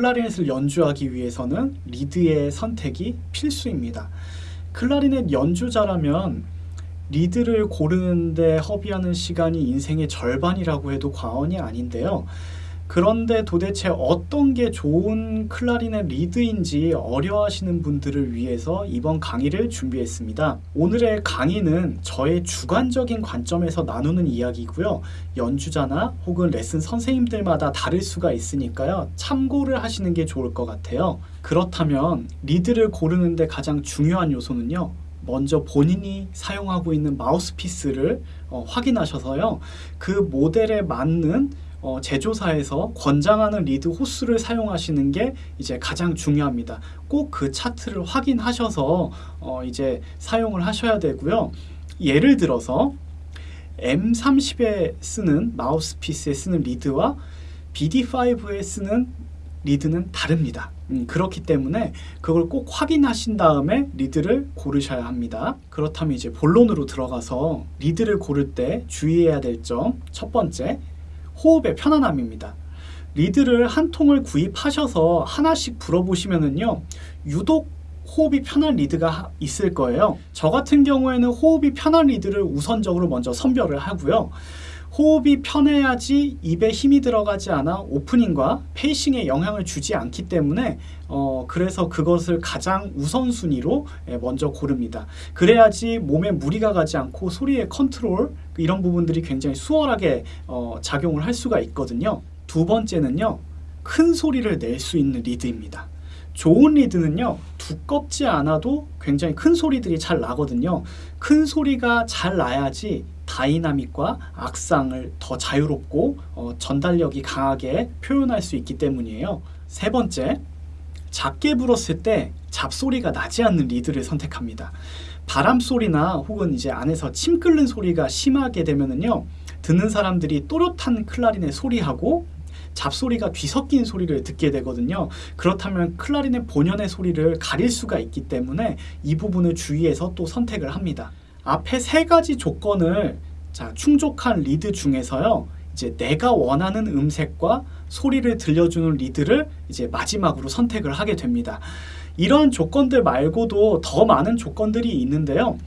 클라리넷을 연주하기 위해서는 리드의 선택이 필수입니다. 클라리넷 연주자라면 리드를 고르는데 허비하는 시간이 인생의 절반이라고 해도 과언이 아닌데요. 그런데 도대체 어떤 게 좋은 클라리넷 리드인지 어려워하시는 분들을 위해서 이번 강의를 준비했습니다. 오늘의 강의는 저의 주관적인 관점에서 나누는 이야기고요. 연주자나 혹은 레슨 선생님들마다 다를 수가 있으니까요. 참고를 하시는 게 좋을 것 같아요. 그렇다면 리드를 고르는데 가장 중요한 요소는요. 먼저 본인이 사용하고 있는 마우스피스를 어, 확인하셔서요. 그 모델에 맞는 어, 제조사에서 권장하는 리드 호수를 사용하시는 게 이제 가장 중요합니다. 꼭 그 차트를 확인하셔서 어, 이제 사용을 하셔야 되고요. 예를 들어서 M30에 쓰는 마우스피스에 쓰는 리드와 BD5에 쓰는 리드는 다릅니다. 음, 그렇기 때문에 그걸 꼭 확인하신 다음에 리드를 고르셔야 합니다. 그렇다면 이제 본론으로 들어가서 리드를 고를 때 주의해야 될 점 첫 번째 호흡의 편안함입니다. 리드를 한 통을 구입하셔서 하나씩 불어보시면은요 유독 호흡이 편한 리드가 있을 거예요. 저 같은 경우에는 호흡이 편한 리드를 우선적으로 먼저 선별을 하고요. 호흡이 편해야지 입에 힘이 들어가지 않아 오프닝과 facing에 영향을 주지 않기 때문에 어, 그래서 그것을 가장 우선순위로 예, 먼저 고릅니다. 그래야지 몸에 무리가 가지 않고 소리의 컨트롤 이런 부분들이 굉장히 수월하게 어, 작용을 할 수가 있거든요. 두 번째는요. 큰 소리를 낼 수 있는 리드입니다. 좋은 리드는요 두껍지 않아도 굉장히 큰 소리들이 잘 나거든요. 큰 소리가 잘 나야지 다이나믹과 악상을 더 자유롭고 어, 전달력이 강하게 표현할 수 있기 때문이에요. 세 번째 작게 불었을 때 잡소리가 나지 않는 리드를 선택합니다. 바람 소리나 혹은 이제 안에서 침 끓는 소리가 심하게 되면은요 듣는 사람들이 또렷한 클라리넷의 소리하고 잡소리가 뒤섞인 소리를 듣게 되거든요. 그렇다면 클라리넷 본연의 소리를 가릴 수가 있기 때문에 이 부분을 주의해서 또 선택을 합니다. 앞에 세 가지 조건을 자, 충족한 리드 중에서요. 이제 내가 원하는 음색과 소리를 들려주는 리드를 이제 마지막으로 선택을 하게 됩니다. 이런 조건들 말고도 더 많은 조건들이 있는데요.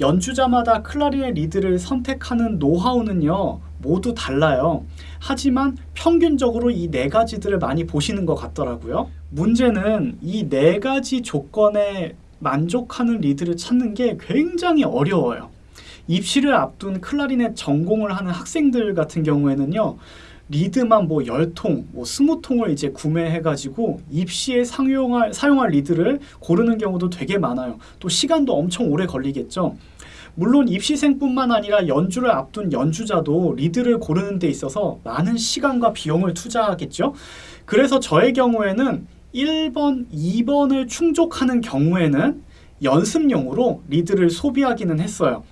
연주자마다 클라리넷 리드를 선택하는 노하우는요. 모두 달라요. 하지만 평균적으로 이 네 가지들을 많이 보시는 것 같더라고요. 문제는 이 네 가지 조건에 만족하는 리드를 찾는 게 굉장히 어려워요. 입시를 앞둔 클라리넷 전공을 하는 학생들 같은 경우에는요. 리드만 뭐 10통, 뭐 20통을 이제 구매해가지고 입시에 사용할, 사용할 리드를 고르는 경우도 되게 많아요. 또 시간도 엄청 오래 걸리겠죠. 물론 입시생뿐만 아니라 연주를 앞둔 연주자도 리드를 고르는 데 있어서 많은 시간과 비용을 투자하겠죠. 그래서 저의 경우에는 1번, 2번을 충족하는 경우에는 연습용으로 리드를 소비하기는 했어요.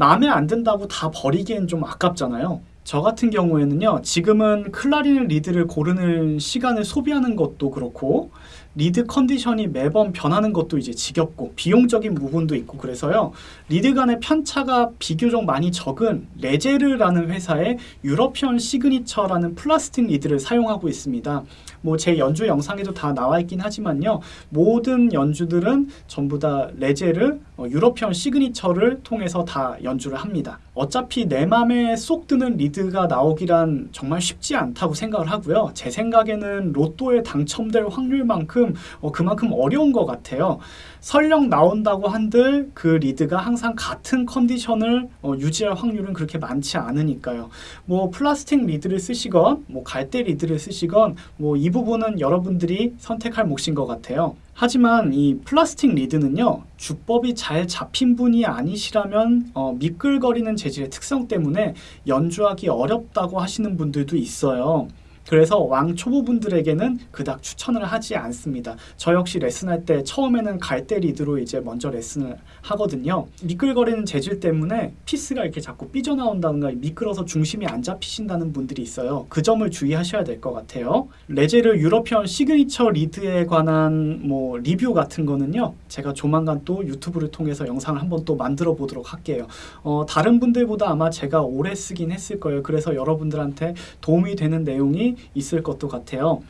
마음에 안 든다고 다 버리기엔 좀 아깝잖아요. 저 같은 경우에는요 지금은 클라리넷 리드를 고르는 시간을 소비하는 것도 그렇고 리드 컨디션이 매번 변하는 것도 이제 지겹고 비용적인 부분도 있고 그래서요. 리드 간의 편차가 비교적 많이 적은 Légère라는 회사의 European Signature라는 플라스틱 리드를 사용하고 있습니다. 뭐 제 연주 영상에도 다 나와 있긴 하지만요. 모든 연주들은 전부 다 Légère 어, European Signature를 통해서 다 연주를 합니다. 어차피 내 맘에 쏙 드는 리드가 나오기란 정말 쉽지 않다고 생각을 하고요. 제 생각에는 로또에 당첨될 확률만큼 그 만큼 어, 그만큼 어려운 것 같아요. 설령 나온다고 한들 그 리드가 항상 같은 컨디션을 어, 유지할 확률은 그렇게 많지 않으니까요. 뭐 플라스틱 리드를 쓰시건 뭐 갈대 리드를 쓰시건 뭐 이 부분은 여러분들이 선택할 몫인 것 같아요. 하지만 이 플라스틱 리드는요 주법이 잘 잡힌 분이 아니시라면 어, 미끌거리는 재질의 특성 때문에 연주하기 어렵다고 하시는 분들도 있어요 그래서 왕 초보분들에게는 그닥 추천을 하지 않습니다. 저 역시 레슨할 때 처음에는 갈대 리드로 이제 먼저 레슨을 하거든요. 미끌거리는 재질 때문에 피스가 이렇게 자꾸 삐져나온다든가 미끌어서 중심이 안 잡히신다는 분들이 있어요. 그 점을 주의하셔야 될 것 같아요. Légère European Signature 리드에 관한 뭐 리뷰 같은 거는요. 제가 조만간 또 유튜브를 통해서 영상을 한번 또 만들어 보도록 할게요. 어, 다른 분들보다 아마 제가 오래 쓰긴 했을 거예요. 그래서 여러분들한테 도움이 되는 내용 이 있을 것도 같아요.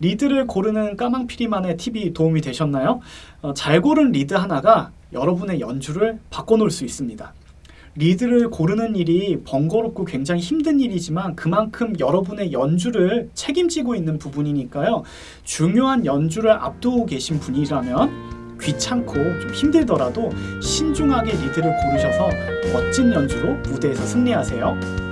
리드를 고르는 까망피리만의 팁이 도움이 되셨나요? 어, 잘 고른 리드 하나가 여러분의 연주를 바꿔놓을 수 있습니다. 리드를 고르는 일이 번거롭고 굉장히 힘든 일이지만 그만큼 여러분의 연주를 책임지고 있는 부분이니까요. 중요한 연주를 앞두고 계신 분이라면 귀찮고 좀 힘들더라도 신중하게 리드를 고르셔서 멋진 연주로 무대에서 승리하세요.